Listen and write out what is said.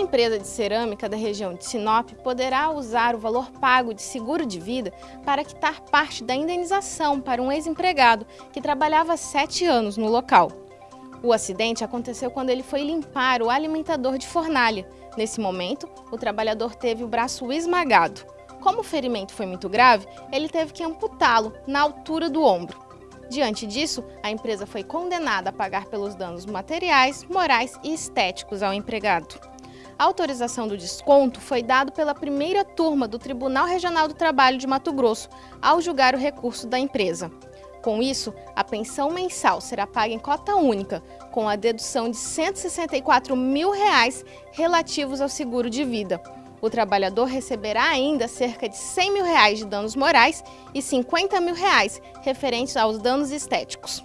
empresa de cerâmica da região de Sinop poderá usar o valor pago de seguro de vida para quitar parte da indenização para um ex-empregado que trabalhava sete anos no local. O acidente aconteceu quando ele foi limpar o alimentador de fornalha. Nesse momento, o trabalhador teve o braço esmagado. Como o ferimento foi muito grave, ele teve que amputá-lo na altura do ombro. Diante disso, a empresa foi condenada a pagar pelos danos materiais, morais e estéticos ao empregado. A autorização do desconto foi dado pela primeira turma do Tribunal Regional do Trabalho de Mato Grosso ao julgar o recurso da empresa. Com isso, a pensão mensal será paga em cota única, com a dedução de 164 mil reais relativos ao seguro de vida. O trabalhador receberá ainda cerca de 100 mil reais de danos morais e 50 mil reais referentes aos danos estéticos.